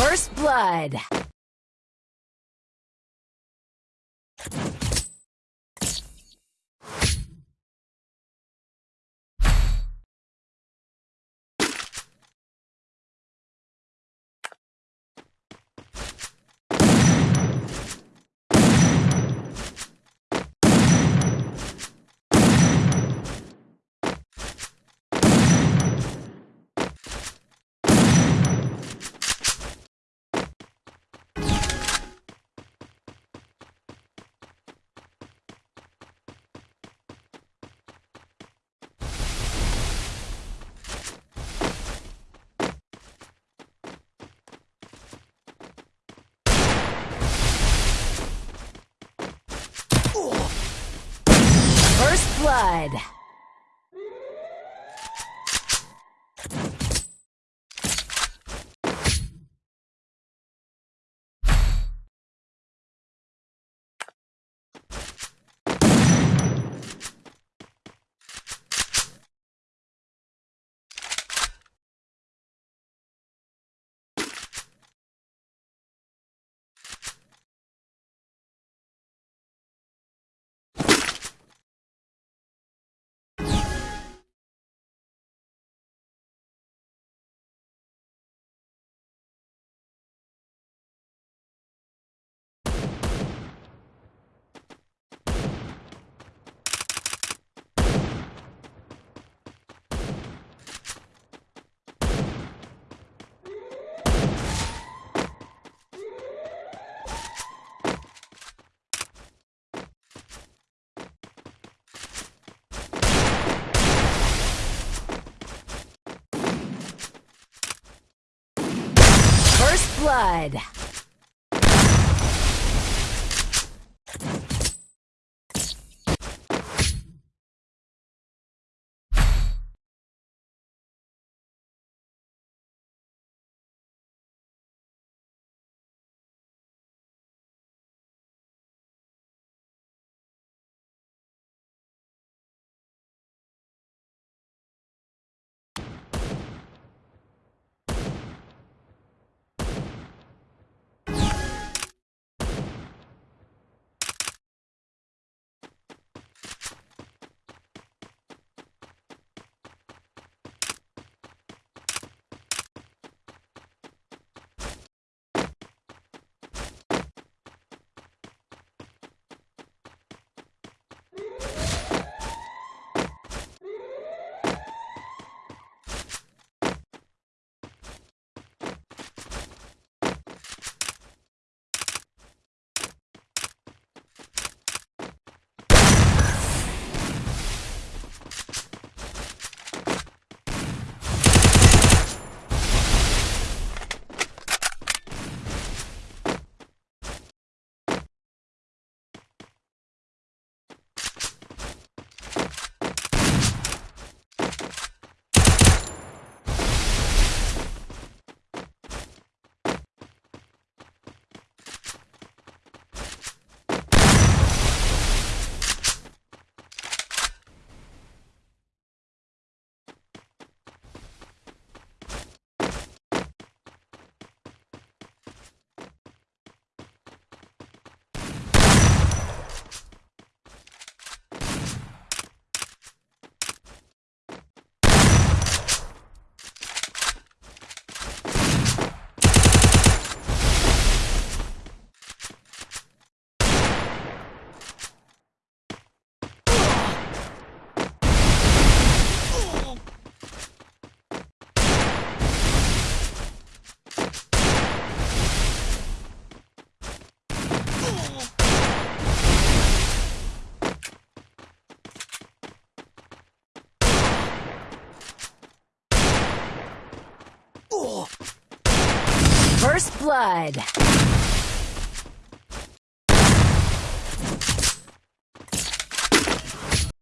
First blood. First blood. First blood. First blood.